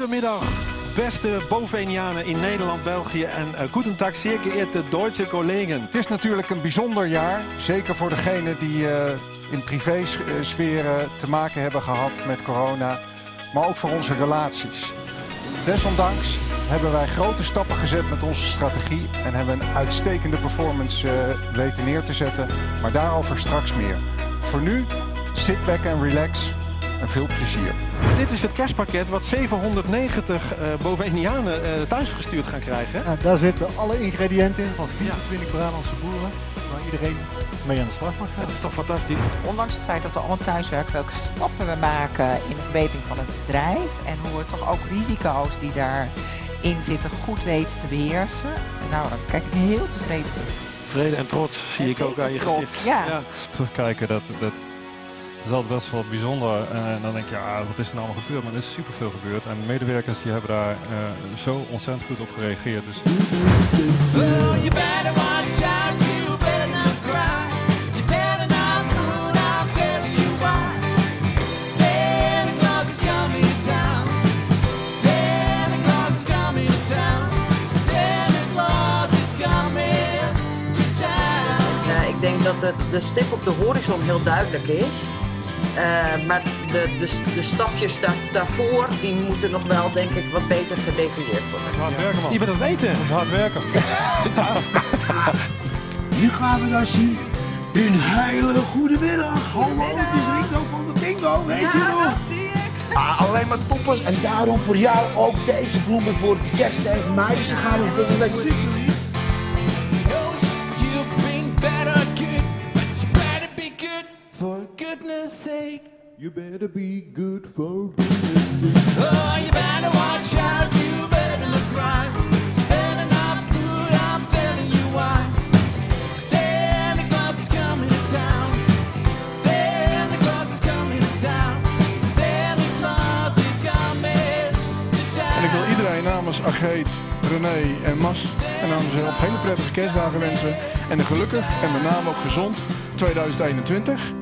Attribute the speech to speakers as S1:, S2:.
S1: Goedemiddag, beste Bovenianen in Nederland, België en uh, goedendag, zeer geëerde Duitse collega's.
S2: Het is natuurlijk een bijzonder jaar, zeker voor degenen die uh, in privésferen te maken hebben gehad met corona, maar ook voor onze relaties. Desondanks hebben wij grote stappen gezet met onze strategie en hebben een uitstekende performance weten neer te zetten, maar daarover straks meer. Voor nu, sit back and relax en veel plezier.
S1: Dit is het kerstpakket wat 790 uh, Bovenianen uh, thuisgestuurd gaan krijgen.
S3: Ja, daar zitten alle ingrediënten in van 24 ja. Brabantse boeren. Waar iedereen mee aan de slag mag gaan.
S1: Dat is toch fantastisch?
S4: Ondanks het feit dat we allemaal thuiswerken, welke stappen we maken in de verbetering van het bedrijf. En hoe we toch ook risico's die daarin zitten goed weten te beheersen. Nou, dan kijk ik heel tevreden terug.
S1: Vrede en trots zie en ik ook aan je
S4: trots,
S1: gezicht.
S4: Ja.
S5: ja. Terugkijken, dat, dat, dat is altijd best wel bijzonder. En dan denk je, ja, wat is er nou allemaal gebeurd? Maar er is superveel gebeurd. En de medewerkers die hebben daar uh, zo ontzettend goed op gereageerd. Dus...
S6: Ik denk dat de, de stip op de horizon heel duidelijk is. Uh, maar de, de, de stapjes daar, daarvoor, die moeten nog wel, denk ik, wat beter gedefinieerd worden.
S5: Hard werken, man.
S1: Je bent het weten.
S5: Hard werken.
S7: Nu gaan we dan zien. Een hele goede middag. Hallo, het is Rico van de Bingo, weet
S4: ja,
S7: je nog?
S4: dat zie ik.
S7: Ah, alleen maar toppers. En daarom voor jou ook deze bloemen voor de kerst tegen mij. Dus dan gaan we volgende week.
S8: Goodness sake.
S7: You better be good for goodness sake.
S8: Oh, you better watch out, you better look right. Better not good, I'm telling you why. Santa Claus is coming to town. Santa Claus is coming to town. Santa Claus is coming to town.
S9: En ik wil iedereen namens Agreet, René en Mas en namens mezelf hele prettige kerstdagen wensen. En een gelukkig en met name ook gezond 2021.